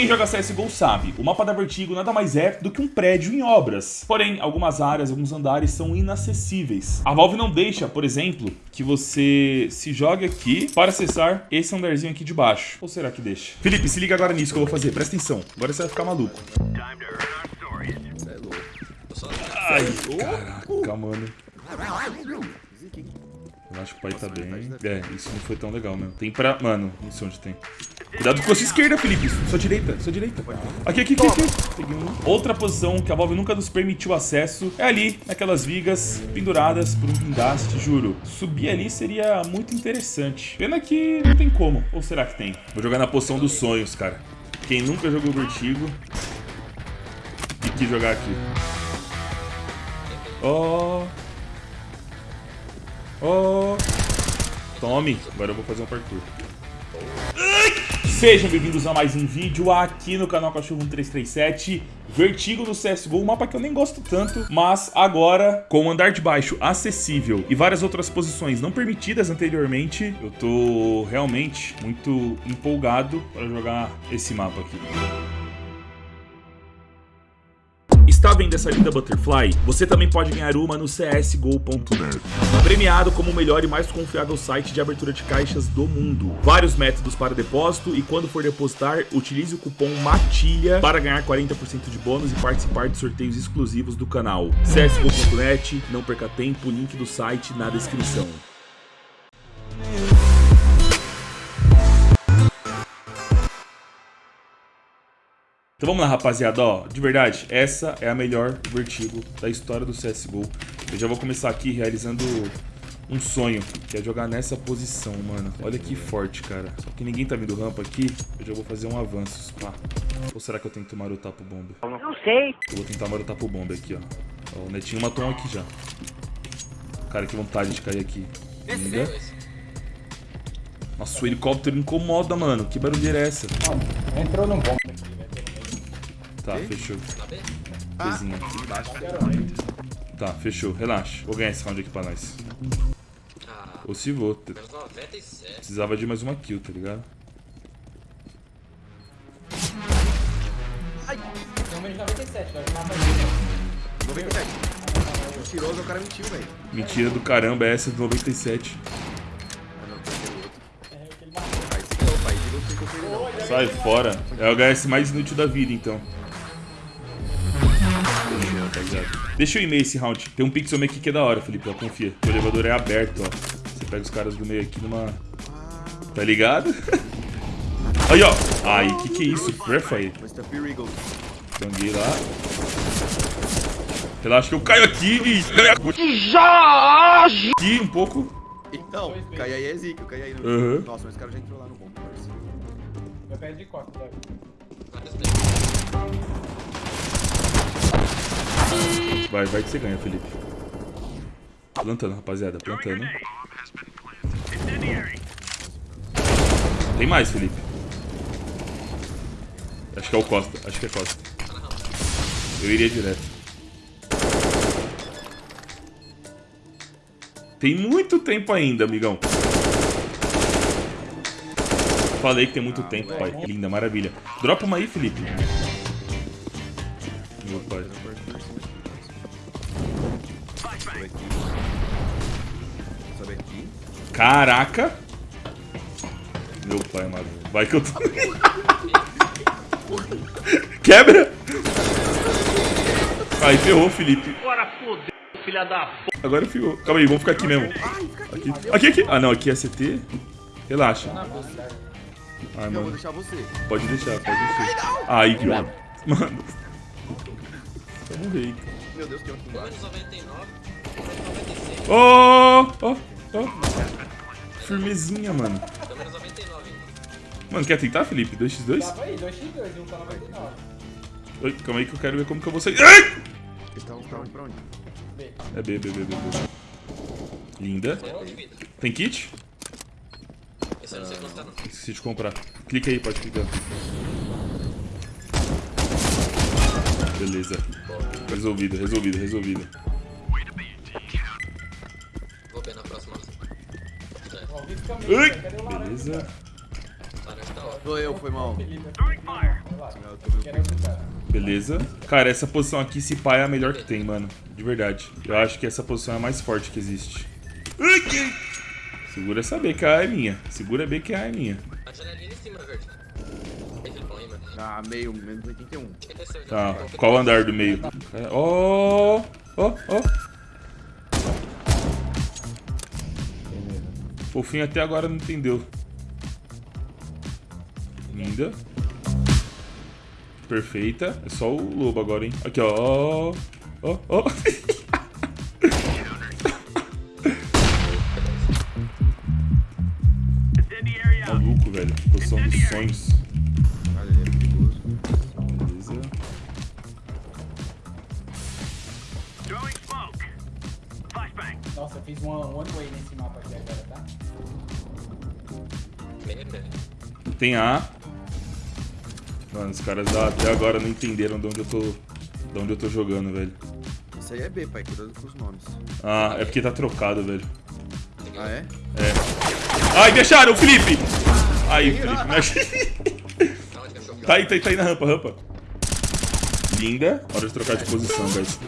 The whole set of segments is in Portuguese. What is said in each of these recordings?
Quem joga CSGO sabe, o mapa da Vertigo nada mais é do que um prédio em obras. Porém, algumas áreas, alguns andares são inacessíveis. A Valve não deixa, por exemplo, que você se jogue aqui para acessar esse andarzinho aqui de baixo. Ou será que deixa? Felipe, se liga agora nisso que eu vou fazer, presta atenção. Agora você vai ficar maluco. Ai, caraca, mano. Eu acho que o pai tá bem. É, isso não foi tão legal mesmo. Tem pra... Mano, não sei onde tem. Cuidado com a sua esquerda, Felipe. Sua direita, sua direita. Aqui, aqui, aqui, aqui. Peguei um. Outra posição que a Valve nunca nos permitiu acesso é ali, naquelas vigas penduradas por um guindaste, juro. Subir ali seria muito interessante. Pena que não tem como. Ou será que tem? Vou jogar na poção dos sonhos, cara. Quem nunca jogou Vertigo e quis jogar aqui. Oh... Oh. Tome. Agora eu vou fazer um parkour. Sejam bem-vindos a mais um vídeo aqui no canal Cachorro 1337 Vertigo no CSGO, um mapa que eu nem gosto tanto Mas agora, com o andar de baixo acessível e várias outras posições não permitidas anteriormente Eu tô realmente muito empolgado para jogar esse mapa aqui Está vendo essa linda Butterfly? Você também pode ganhar uma no csgo.net. Premiado como o melhor e mais confiável site de abertura de caixas do mundo. Vários métodos para depósito e quando for depositar, utilize o cupom MATILHA para ganhar 40% de bônus e participar de sorteios exclusivos do canal. csgo.net, não perca tempo, link do site na descrição. Então vamos lá, rapaziada, ó, de verdade, essa é a melhor Vertigo da história do CSGO. Eu já vou começar aqui realizando um sonho, que é jogar nessa posição, mano. Olha que forte, cara. Só que ninguém tá vindo rampa aqui, eu já vou fazer um avanço, pá. Ou será que eu tento marotar pro bomba? Não sei. Eu vou tentar marotar pro bomba aqui, ó. ó. O Netinho matou um aqui já. Cara, que vontade de cair aqui. Linda. Nossa, o helicóptero incomoda, mano. Que barulheira é essa? Entrou no bomba. Tá, fechou. Bezinha. Tá, fechou. Relaxa. Vou ganhar esse round aqui pra nós. Ou se vou. Precisava de mais uma kill, tá ligado? Ai! De 97, vai tomar 97. Mentiroso, o cara mentiu, velho. Mentira do caramba, é essa do 97. Sai fora. É o HS mais inútil da vida, então. Deixa eu ir meio esse round. Tem um pixel meio aqui que é da hora, Felipe, ó, confia. O elevador é aberto, ó. Você pega os caras do meio aqui numa... Tá ligado? Aí, ó. Ai, que que é isso? Graphite. Ganguei lá. Relaxa que eu caio aqui e... Jorge! Aqui um pouco. Então, cai aí é zica, cai aí no... Uhum. Nossa, mas esse cara já entrou lá no bom, parceiro. Meu pé de costa, deve. Vai, vai que você ganha, Felipe. Plantando, rapaziada, plantando. Tem mais, Felipe. Acho que é o Costa, acho que é Costa. Eu iria direto. Tem muito tempo ainda, amigão. Falei que tem muito tempo, pai. Linda, maravilha. Dropa uma aí, Felipe. Meu pai. Sobe aqui. Caraca! Meu pai amado. Vai que eu tô. Quebra! Aí ferrou, Felipe. Agora fodeu, filha da p. Agora ferrou. Calma aí, vamos ficar aqui mesmo. Aqui, aqui, aqui. Ah, não, aqui é CT. Relaxa. Ai, vou mano. Pode deixar, pode deixar. Ai, que Mano. Eu morri. Meu Deus, tem outro embaixo. Ó, ó, ó. Firmezinha, mano. Mano, quer tentar, Felipe? 2x2? Tava aí, 2x2, um tá 99. Oi, calma aí que eu quero ver como que eu vou sair. Ai! Estavam pra onde? Pra onde? É B, B, B, B, B. Linda. Tem kit? Esqueci de comprar. Clica aí, pode clicar. Beleza. Resolvido, resolvido, resolvido. Vou ver na próxima. Laranja? Beleza. Sou eu, foi mal. Cara. Beleza. Cara, essa posição aqui, se pá, é a melhor que tem, mano. De verdade. Eu acho que essa posição é a mais forte que existe. Segura essa B que a A é minha. Segura B que a A é minha. A janelinha em cima, verde. Ah, meio, menos 81. Quem desceu já? Tá, qual andar do meio? É, Ó, ó, ó. Fofinho até agora não entendeu. Linda. Perfeita. É só o lobo agora, hein? Aqui, ó. Ó, ó. Maluco, velho. Posição dos sonhos. Fiz one, way nesse mapa aqui agora, tá? Tem A. Mano, os caras até agora não entenderam de onde eu tô. De onde eu tô jogando, velho. Isso aí é B, pai. Cuidado com os nomes. Ah, é porque tá trocado, velho. Ah, é? É. Ai, me acharam, Felipe! Aí, Felipe, me ach... Aonde que achou? Tá aí, tá aí, tá aí na rampa, rampa. Linda. Hora de trocar de posição, guys.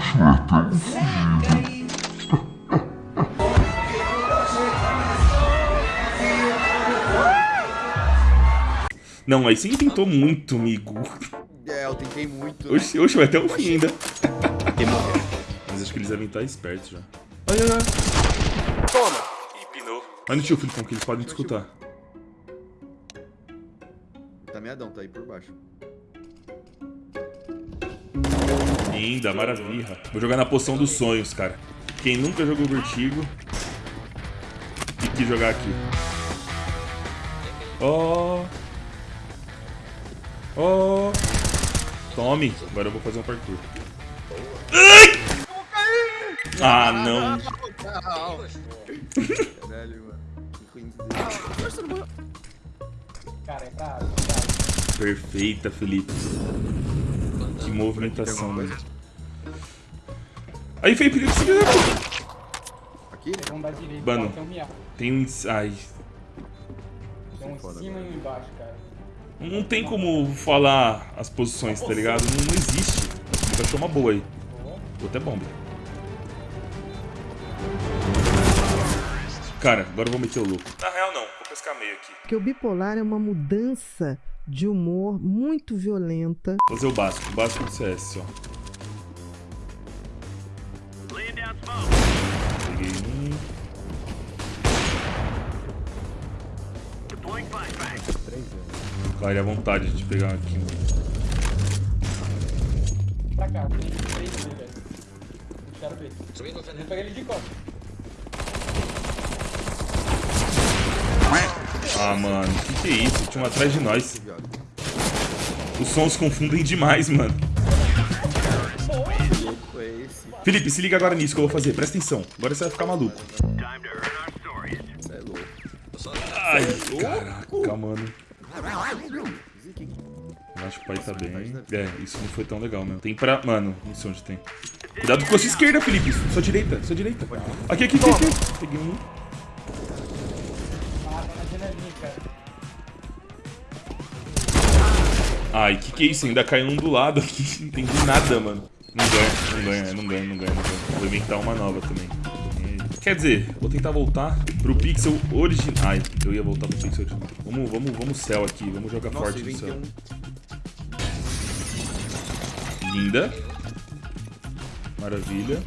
Até cair. Não, aí você tentou muito, amigo. É, eu tentei muito. né? Oxe, oxe, vai até o fim ainda. Mas acho que eles devem estar espertos já. Ai, ai, ai. Toma! Ih, pinou. Vai no tio, Filipão, que eles podem te escutar. Tá meadão, tá aí por baixo. Linda, maravilha. Vou jogar na poção dos sonhos, cara. Quem nunca jogou Vertigo e quis jogar aqui. Ó. Ó. Tome. Agora eu vou fazer um parkour. Ai! Ah, não. Caralho, mano. Que ruim. Cara, é pra Perfeita, Felipe. Que movimentação, velho. Aí, Felipe, Felipe, filho da puta. Aqui? Vamos dar direito. Mano. Tem um. Tem um... Ai... Tem um em cima e um embaixo, cara. Não tem como falar as posições, tá ligado? Não, não existe. Ele achou uma boa aí. Vou até bomba. Cara, agora eu vou meter o louco. Na real, não. Vou pescar meio aqui. Porque o bipolar é uma mudança de humor muito violenta. Vou fazer o básico. O básico do CS, ó. Vai à vontade de pegar aqui. mano. Pra cá, tem três velho. Eu peguei ele de costas. Ah, mano. Que que é isso? Tinha um atrás de nós. Os sons confundem demais, mano. Que louco é esse? Felipe, se liga agora nisso que eu vou fazer. Presta atenção. Agora você vai ficar maluco. Você é louco. Ai, caraca, mano. Acho que o pai tá bem. É, isso não foi tão legal, meu. Tem pra... Mano, não sei onde tem. Cuidado com a sua esquerda, Felipe. Sua direita, sua direita. Aqui, aqui, aqui, aqui. Peguei um. Ai, que que é isso? Ainda caiu um do lado aqui. Não entendi nada, mano. Não ganha, não ganha, não ganha, não ganha. Vou inventar uma nova também. Quer dizer, vou tentar voltar pro pixel original. Ai, eu ia voltar pro pixel original. Vamos, vamos, vamos céu aqui. Vamos jogar Nossa, forte no céu. um. Linda. Maravilha.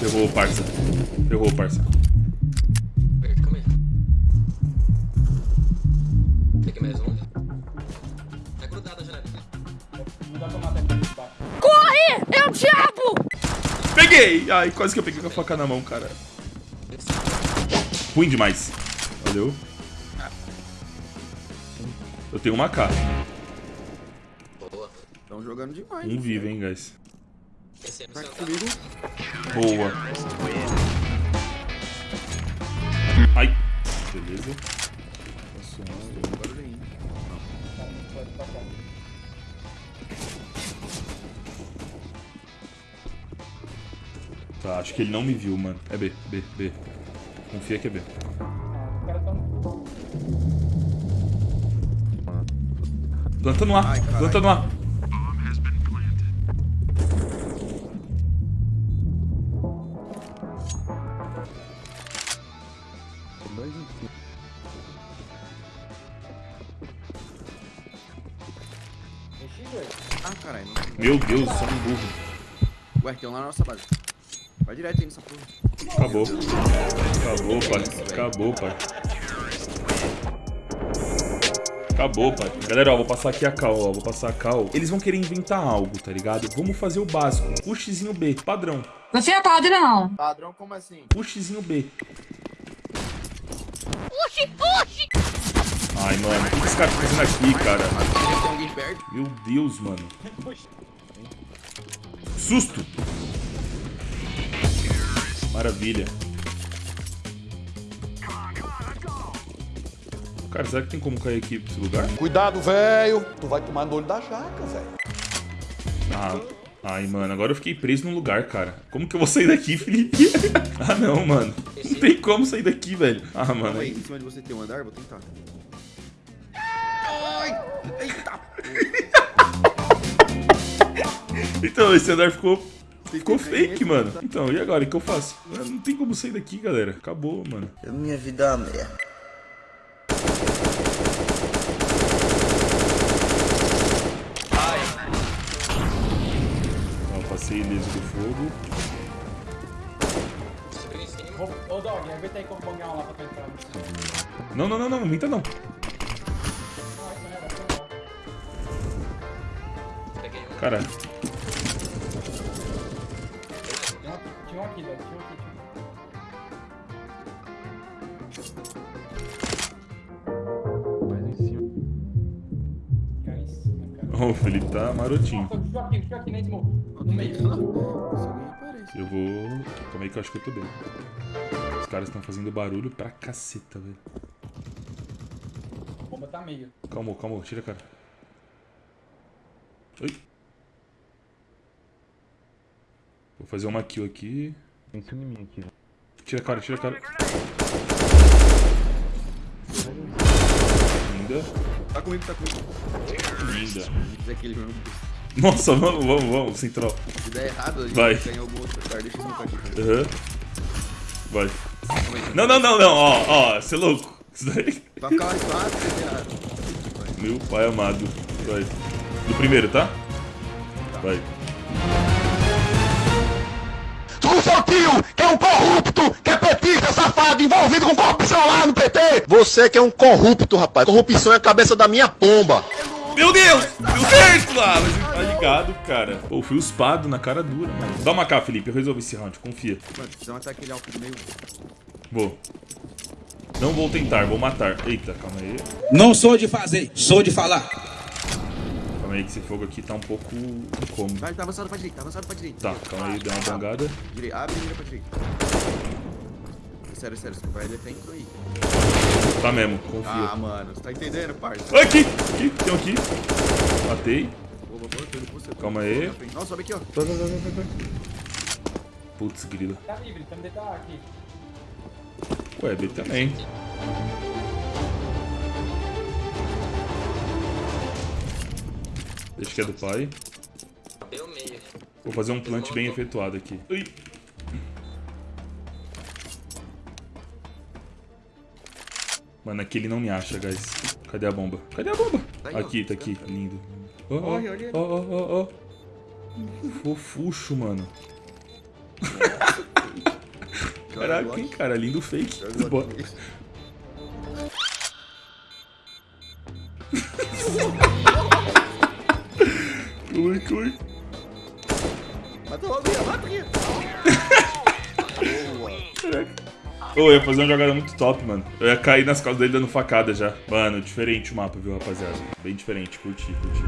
Ferrou, parça. Ferrou, parça. Peguei! Ai, quase que eu peguei com a faca na mão, cara. Ruim demais. Valeu. Eu tenho uma K. Boa. Estão jogando demais. Um vivo, hein, guys. Esse é no Tá. Boa. Ai. Beleza. Passou um. Tá, acho que ele não me viu, mano. É B, B, B. Confia que é B. Planta no A, Ai, caralho. planta no A. Mexi, dois. Ah, Meu Deus, sou um burro. Ué, tem um lá na nossa base. Vai direto aí nessa porra. Acabou. Acabou, pai. Acabou, pai. Acabou, pai. Galera, ó, vou passar aqui a cal, ó. Vou passar a cal. Eles vão querer inventar algo, tá ligado? Vamos fazer o básico. Pushzinho B, padrão. Você é padrão. Padrão, como assim? Pushzinho B. Ai, mano, o que esse cara tá fazendo aqui, cara? Tem alguém perto? Meu Deus, mano. Susto! Maravilha. Cara, será que tem como cair aqui pra esse lugar? Cuidado, velho. Tu vai tomar no olho da jaca, velho. Ah, ai, mano, agora eu fiquei preso num lugar, cara. Como que eu vou sair daqui, Felipe? ah, não, mano. Não tem como sair daqui, velho. Ah, mano. Aí, em cima de você tem um andar, vou tentar. Ai! Eita! Então, esse andar ficou. Ficou fake, mano. Então, e agora? O que eu faço? Não tem como sair daqui, galera. Acabou, mano. Minha vida é uma merda. Ó, passei ileso do fogo. Ô, Dog, aguenta aí como bangar um lá pra tu entrar. Não, Não, não, não, não, não minta não. isso aqui, tinha aqui, Dog, tinha um aqui. Cara em cima, cara. ó, o Felipe tá marotinho. Deixa eu aqui, deixa eu aqui, nem smoke. No meio. Se alguém aparece. Eu vou. Calma aí que eu acho que eu tô bem. Os caras estão fazendo barulho pra caceta, velho. Vou botar meio. Calma, calma, tira a cara. Oi. Vou fazer uma kill aqui. Pensa em mim aqui, velho. Tira a cara, tira a cara. Linda, Tá comigo, tá comigo. linda. Mesmo. Nossa, vamos, vamos, vamos, central. Se der errado, a gente Vai. ganha algum outro lugar. Deixa eu smocar aqui. Aham. Vai. Não, não, não, não, ó, ó, você é louco. Isso daí. Vai ficar mais fácil, errado. Meu pai amado. Vai. Do primeiro, tá? Vai. Tio, que é um corrupto, que é petista, safado, envolvido com corrupção lá no PT. Você que é um corrupto, rapaz. Corrupção é a cabeça da minha pomba. Meu Deus! Deu certo lá! Mas ele tá ligado, cara. Pô, fui uspado na cara dura, mano. Dá uma cá, Felipe. Eu resolvi esse round, confia. Mano, precisa matar aquele alto do meio. Vou. Não vou tentar, vou matar. Eita, calma aí. Não sou de fazer, sou de falar. Calma aí que esse fogo aqui tá um pouco incômodo. Vai, tá avançado pra direita, tá avançado pra direita. Tá, calma aí, deu uma bangada. Direita, abre e mira pra direita. Sério, sério, você vai defender aí. Tá mesmo, Ah, confia. mano, você tá entendendo, parça? Aqui! Aqui, tem um aqui. Matei. Boa, boa, boa, tô indo com você, tô Calma aí. Não, sobe aqui, ó. Vai, vai, vai, vai, vai. Putz, grila. Tá livre, tá aqui. Ué, B também. Deixa que é do pai. Meio. Vou fazer um plant bem efetuado aqui. Ui. Mano, aqui ele não me acha, guys. Cadê a bomba? Cadê a bomba? Tá. Aqui, tá aqui. Lindo. Ele. ó, ó, ó, ó. Fofuxo, mano. Caraca, hein, cara. Lindo fake. Bora. Ui, ui. Mata logo, Ian, mata aqui. Ô, eu ia fazer uma jogada muito top, mano. Eu ia cair nas costas dele dando facada já. Mano, diferente o mapa, viu, rapaziada? Bem diferente, curti, curti.